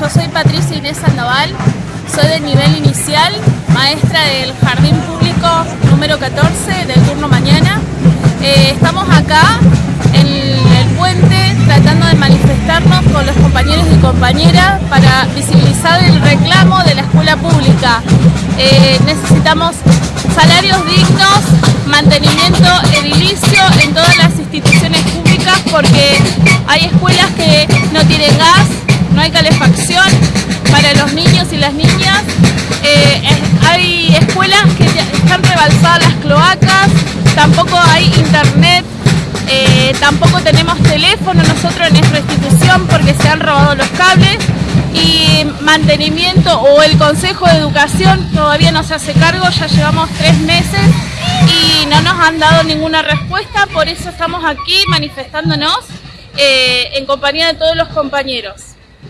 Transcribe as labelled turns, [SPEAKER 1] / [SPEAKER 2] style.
[SPEAKER 1] yo soy Patricia Inés Sandoval, soy del nivel inicial, maestra del Jardín Público número 14 del turno mañana. Eh, estamos acá en el puente tratando de manifestarnos con los compañeros y compañeras para visibilizar el reclamo de la escuela pública. Eh, necesitamos salarios dignos, mantenimiento edilicio en todas las instituciones públicas porque hay escuelas que no tienen gas, hay calefacción para los niños y las niñas. Eh, hay escuelas que están rebalsadas las cloacas, tampoco hay internet, eh, tampoco tenemos teléfono nosotros en nuestra institución porque se han robado los cables y mantenimiento o el Consejo de Educación todavía no se hace cargo, ya llevamos tres meses y no nos han dado ninguna respuesta, por eso estamos aquí manifestándonos eh, en compañía de todos los compañeros.